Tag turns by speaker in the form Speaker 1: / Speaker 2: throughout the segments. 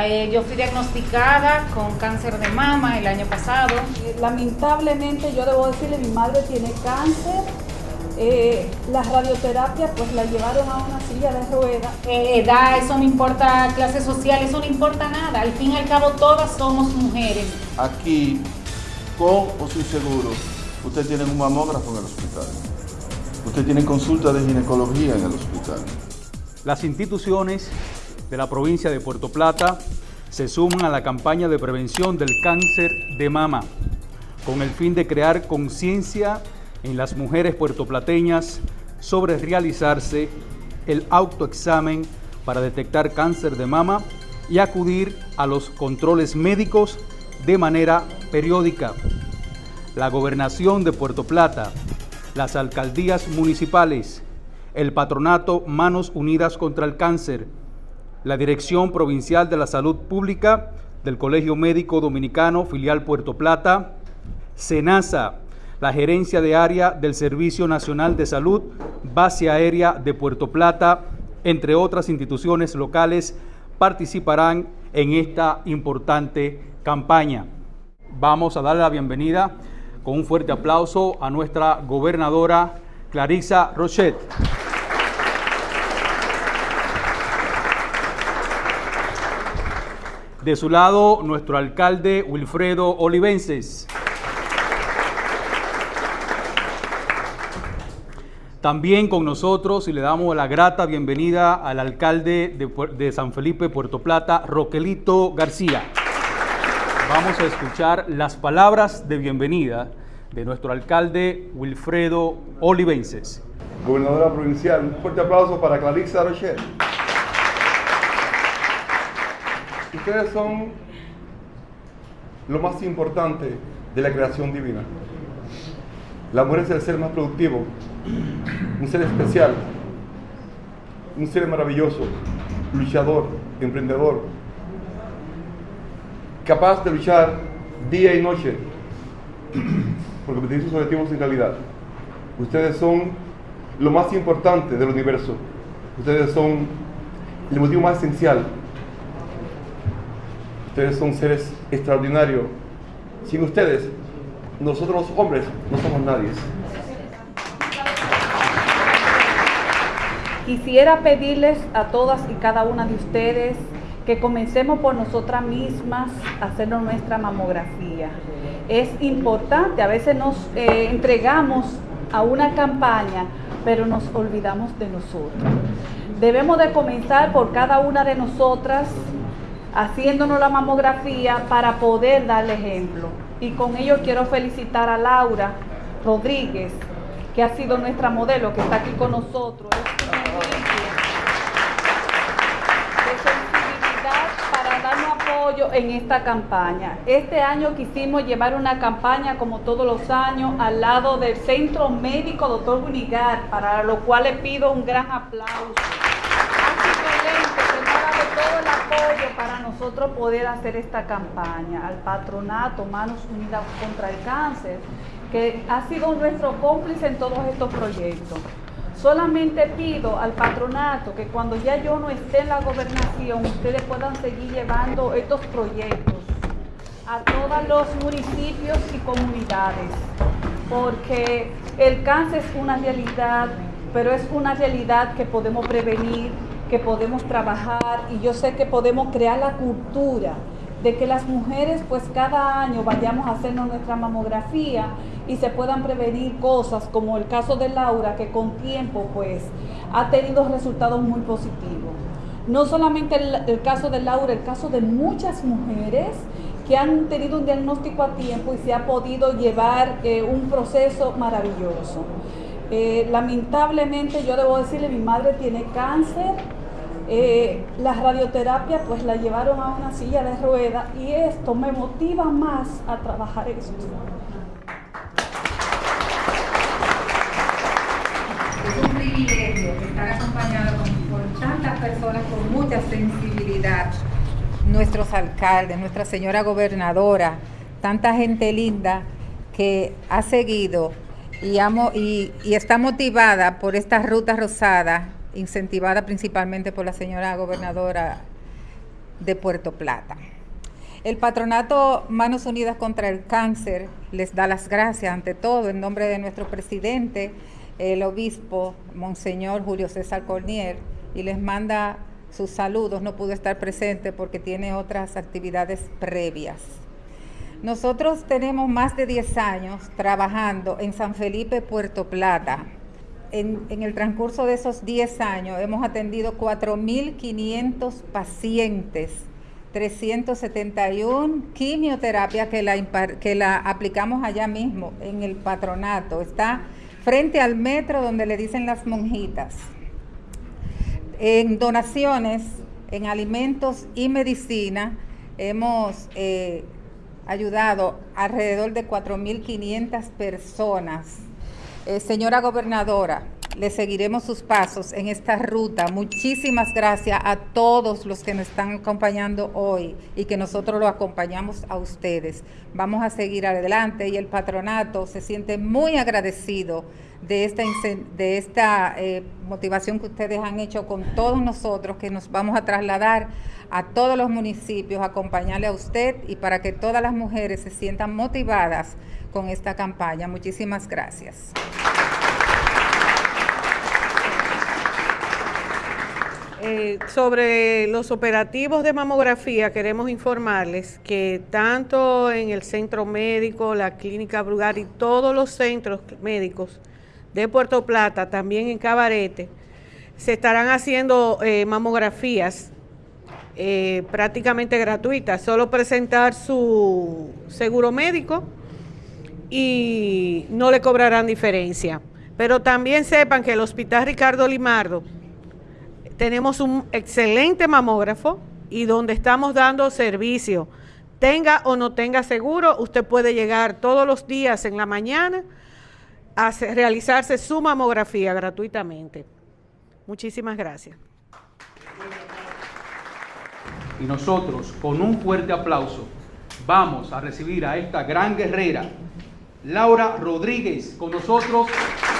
Speaker 1: Eh, yo fui diagnosticada con cáncer de mama el año pasado.
Speaker 2: Eh, lamentablemente yo debo decirle, mi madre tiene cáncer. Eh, las radioterapias pues la llevaron a una silla de ruedas.
Speaker 1: edad, eso no importa, clase social, eso no importa nada. Al fin y al cabo todas somos mujeres.
Speaker 3: Aquí, con o sin seguro, usted tiene un mamógrafo en el hospital. Usted tiene consulta de ginecología en el hospital.
Speaker 4: Las instituciones de la provincia de Puerto Plata se suman a la campaña de prevención del cáncer de mama con el fin de crear conciencia en las mujeres puertoplateñas sobre realizarse el autoexamen para detectar cáncer de mama y acudir a los controles médicos de manera periódica. La Gobernación de Puerto Plata, las alcaldías municipales, el Patronato Manos Unidas contra el Cáncer, la Dirección Provincial de la Salud Pública del Colegio Médico Dominicano, filial Puerto Plata, SENASA, la Gerencia de Área del Servicio Nacional de Salud, Base Aérea de Puerto Plata, entre otras instituciones locales, participarán en esta importante campaña. Vamos a darle la bienvenida con un fuerte aplauso a nuestra gobernadora Clarisa Rochet. De su lado, nuestro alcalde Wilfredo Olivenses. También con nosotros y le damos la grata bienvenida al alcalde de, San Felipe, Puerto Plata, Roquelito García. Vamos a escuchar las palabras de bienvenida de nuestro alcalde Wilfredo Olivenses.
Speaker 5: Gobernadora provincial, un fuerte aplauso para Clarissa Rocher. Ustedes son lo más importante de la creación divina. La mujer es el ser más productivo, un ser especial, un ser maravilloso, luchador, emprendedor, capaz de luchar día y noche por competir sus objetivos en realidad. Ustedes son lo más importante del universo. Ustedes son el motivo más esencial Ustedes son seres extraordinarios. Sin ustedes, nosotros los hombres no somos nadie.
Speaker 2: Quisiera pedirles a todas y cada una de ustedes que comencemos por nosotras mismas a hacer nuestra mamografía. Es importante, a veces nos eh, entregamos a una campaña, pero nos olvidamos de nosotros. Debemos de comenzar por cada una de nosotras haciéndonos la mamografía para poder darle ejemplo. Y con ello quiero felicitar a Laura Rodríguez, que ha sido nuestra modelo, que está aquí con nosotros. Es un de sensibilidad para darnos apoyo en esta campaña. Este año quisimos llevar una campaña, como todos los años, al lado del Centro Médico Dr. Bunigar, para lo cual le pido un gran aplauso nosotros poder hacer esta campaña al patronato Manos Unidas contra el Cáncer, que ha sido nuestro cómplice en todos estos proyectos. Solamente pido al patronato que cuando ya yo no esté en la gobernación, ustedes puedan seguir llevando estos proyectos a todos los municipios y comunidades, porque el cáncer es una realidad, pero es una realidad que podemos prevenir, que podemos trabajar y yo sé que podemos crear la cultura de que las mujeres pues cada año vayamos a hacernos nuestra mamografía y se puedan prevenir cosas como el caso de Laura que con tiempo pues ha tenido resultados muy positivos. No solamente el, caso de Laura, el caso de muchas mujeres que han tenido un diagnóstico a tiempo y se ha podido llevar eh, un proceso maravilloso. Eh, lamentablemente yo debo decirle, mi madre tiene cáncer, eh, la radioterapia pues la llevaron a una silla de ruedas y esto me motiva más a trabajar esto.
Speaker 6: Es un privilegio estar acompañado por tantas personas con mucha sensibilidad. Nuestros alcaldes, nuestra señora gobernadora, tanta gente linda que ha seguido y, y está motivada por esta ruta rosada incentivada principalmente por la señora gobernadora de Puerto Plata. El patronato Manos Unidas contra el Cáncer les da las gracias ante todo en nombre de nuestro presidente, el obispo Monseñor Julio César Cornier, y les manda sus saludos. No pudo estar presente porque tiene otras actividades previas. Nosotros tenemos más de 10 años trabajando en San Felipe, Puerto Plata. En, el transcurso de esos 10 años hemos atendido 4.500 pacientes 371 quimioterapia que la, que la aplicamos allá mismo en el patronato. Está frente al metro donde le dicen las monjitas. En donaciones, en alimentos y medicina, hemos eh, ayudado alrededor de 4.500 personas. Eh, señora gobernadora, le seguiremos sus pasos en esta ruta. Muchísimas gracias a todos los que nos están acompañando hoy y que nosotros lo acompañamos a ustedes. Vamos a seguir adelante y el patronato se siente muy agradecido de esta, de esta eh, motivación que ustedes han hecho con todos nosotros, que nos vamos a trasladar a todos los municipios, acompañarle a usted y para que todas las mujeres se sientan motivadas con esta campaña. Muchísimas gracias.
Speaker 7: Eh, sobre los operativos de mamografía, queremos informarles que tanto en el centro médico, la clínica Brugar y todos los centros médicos de Puerto Plata, también en Cabarete, se estarán haciendo eh, mamografías eh, prácticamente gratuitas, solo presentar su seguro médico y no le cobrarán diferencia. Pero también sepan que el Hospital Ricardo Limardo tenemos un excelente mamógrafo y donde estamos dando servicio. Tenga o no tenga seguro, usted puede llegar todos los días en la mañana a realizarse su mamografía gratuitamente. Muchísimas gracias.
Speaker 4: Y nosotros, con un fuerte aplauso, vamos a recibir a esta gran guerrera, Laura Rodríguez, con nosotros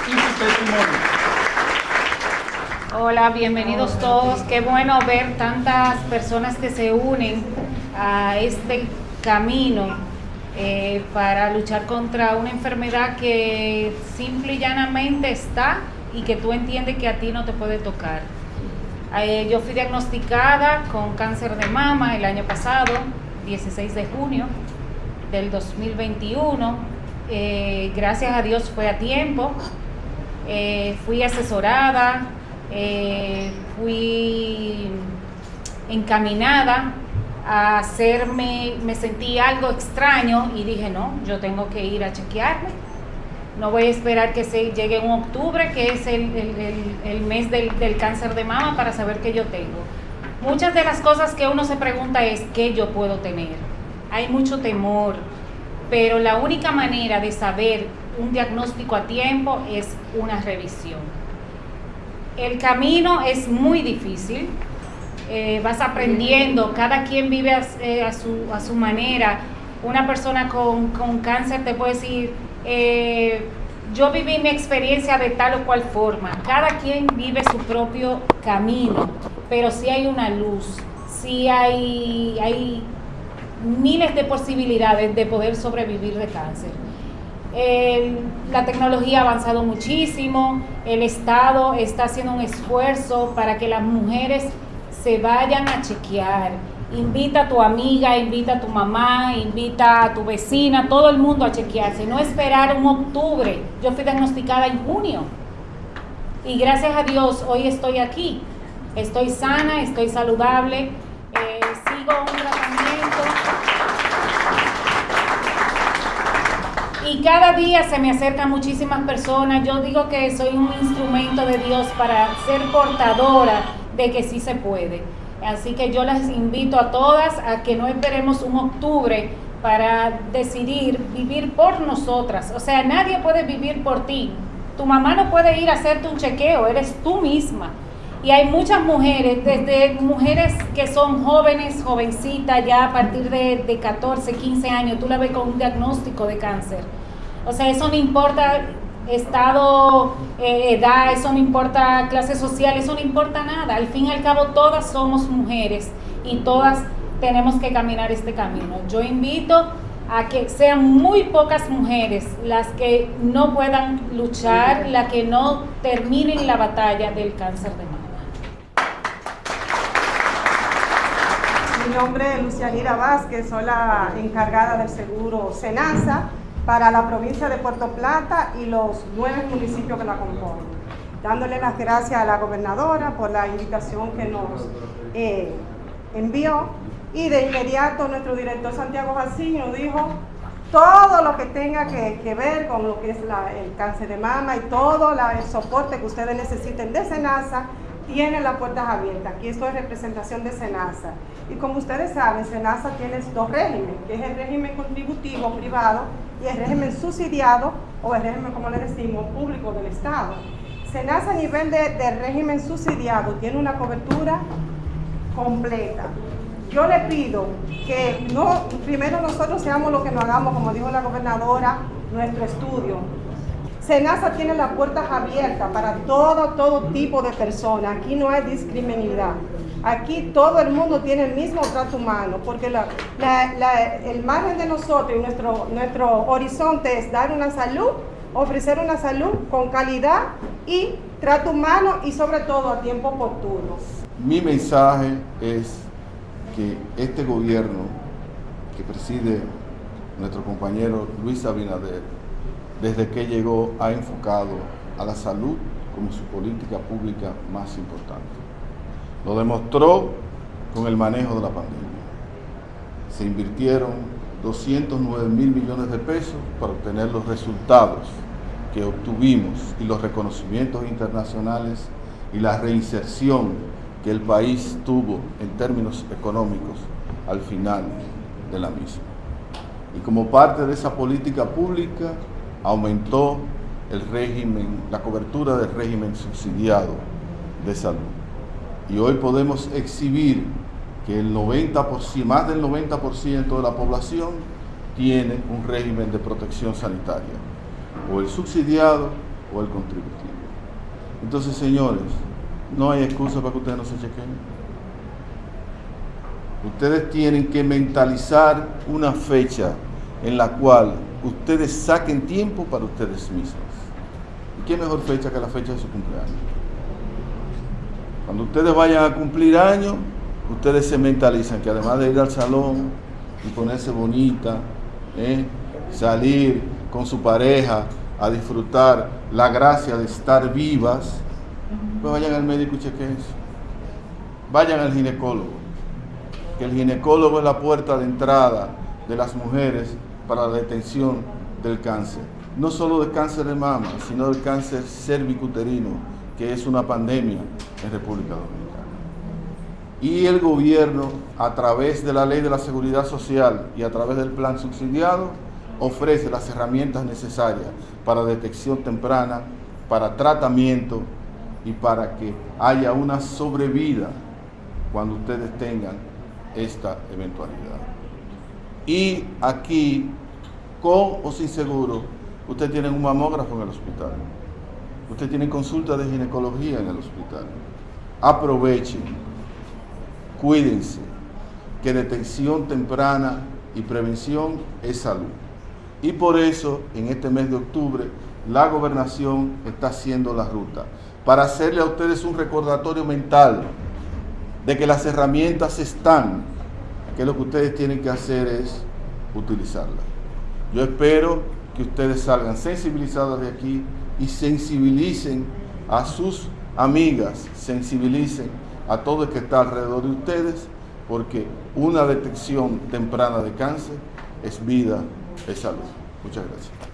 Speaker 4: y su testimonio.
Speaker 1: Hola, bienvenidos todos. Qué bueno ver tantas personas que se unen a este camino eh, para luchar contra una enfermedad que simple y llanamente está y que tú entiendes que a ti no te puede tocar. Eh, yo fui diagnosticada con cáncer de mama el año pasado, 16 de junio del 2021. Eh, gracias a Dios fue a tiempo. fui asesorada, eh, fui encaminada a hacerme, me sentí algo extraño y dije, no, yo tengo que ir a chequearme. No voy a esperar que se llegue en octubre, que es el, mes del, del, cáncer de mama, para saber qué yo tengo. Muchas de las cosas que uno se pregunta es, ¿qué yo puedo tener? Hay mucho temor, pero la única manera de saber un diagnóstico a tiempo es una revisión el camino es muy difícil, eh, vas aprendiendo, cada quien vive eh, a, su, manera. Una persona con, cáncer te puede decir, eh, yo viví mi experiencia de tal o cual forma. Cada quien vive su propio camino, pero sí hay una luz, sí hay, hay miles de posibilidades de poder sobrevivir de cáncer la tecnología ha avanzado muchísimo, el Estado está haciendo un esfuerzo para que las mujeres se vayan a chequear. Invita a tu amiga, invita a tu mamá, invita a tu vecina, todo el mundo a chequearse, no esperar un octubre. Yo fui diagnosticada en junio y gracias a Dios hoy estoy aquí. Estoy sana, estoy saludable, eh, sigo un tratamiento. Y cada día se me acercan muchísimas personas. Yo digo que soy un instrumento de Dios para ser portadora de que sí se puede. Así que yo las invito a todas a que no esperemos un octubre para decidir vivir por nosotras. O sea, nadie puede vivir por ti. Tu mamá no puede ir a hacerte un chequeo, eres tú misma. Y hay muchas mujeres, desde mujeres que son jóvenes, jovencitas, ya a partir de, de 14, 15 años, tú la ves con un diagnóstico de cáncer o sea, eso no importa estado, eh, edad, eso no importa clase social, eso no importa nada. Al fin y al cabo todas somos mujeres y todas tenemos que caminar este camino. Yo invito a que sean muy pocas mujeres las que no puedan luchar, las que no terminen la batalla del cáncer de mama.
Speaker 8: Mi nombre es Lucianira Vázquez, soy la encargada del seguro SENASA para la provincia de Puerto Plata y los nueve municipios que la componen. Dándole las gracias a la gobernadora por la invitación que nos eh, envió y de inmediato nuestro director Santiago Jacinho dijo todo lo que tenga que, ver con lo que es el cáncer de mama y todo el soporte que ustedes necesiten de SENASA, tienen las puertas abiertas. Aquí estoy en representación de SENASA. Y como ustedes saben, SENASA tiene dos regímenes, que es el régimen contributivo privado y el régimen subsidiado, o el régimen, como le decimos, público del Estado. SENASA a nivel de, régimen subsidiado tiene una cobertura completa. Yo le pido que no, primero nosotros seamos lo que nos hagamos, como dijo la gobernadora, nuestro estudio. SENASA tiene las puertas abiertas para todo, todo tipo de personas. Aquí no hay discriminidad. Aquí todo el mundo tiene el mismo trato humano, porque el margen de nosotros y nuestro, nuestro horizonte es dar una salud, ofrecer una salud con calidad y trato humano y sobre todo a tiempo oportuno.
Speaker 3: Mi mensaje es que este gobierno que preside nuestro compañero Luis Abinader, desde que llegó ha enfocado a la salud como su política pública más importante. Lo demostró con el manejo de la pandemia. Se invirtieron 209 mil millones de pesos para obtener los resultados que obtuvimos y los reconocimientos internacionales y la reinserción que el país tuvo en términos económicos al final de la misma. Y como parte de esa política pública aumentó el régimen, la cobertura del régimen subsidiado de salud. Y hoy podemos exhibir que el 90%, más del 90% de la población tiene un régimen de protección sanitaria, o el subsidiado o el contributivo. Entonces, señores, no hay excusa para que ustedes no se chequen. Ustedes tienen que mentalizar una fecha en la cual ustedes saquen tiempo para ustedes mismos. ¿Y qué mejor fecha que la fecha de su cumpleaños? Cuando ustedes vayan a cumplir años, ustedes se mentalizan que además de ir al salón y ponerse bonita, ¿eh? salir con su pareja a disfrutar la gracia de estar vivas, pues vayan al médico y chequen eso. Vayan al ginecólogo, que el ginecólogo es la puerta de entrada de las mujeres para la detención del cáncer. No solo del cáncer de mama, sino del cáncer cervicuterino, que es una pandemia en República Dominicana. Y el gobierno, a través de la ley de la seguridad social y a través del plan subsidiado, ofrece las herramientas necesarias para detección temprana, para tratamiento y para que haya una sobrevida cuando ustedes tengan esta eventualidad. Y aquí, con o sin seguro, usted tiene un mamógrafo en el hospital. Usted tiene consulta de ginecología en el hospital. Aprovechen, cuídense, que detección temprana y prevención es salud. Y por eso, en este mes de octubre, la gobernación está haciendo la ruta para hacerle a ustedes un recordatorio mental de que las herramientas están, que lo que ustedes tienen que hacer es utilizarlas. Yo espero que ustedes salgan sensibilizados de aquí y sensibilicen a sus amigas, sensibilicen a todo el que está alrededor de ustedes, porque una detección temprana de cáncer es vida, es salud. Muchas gracias.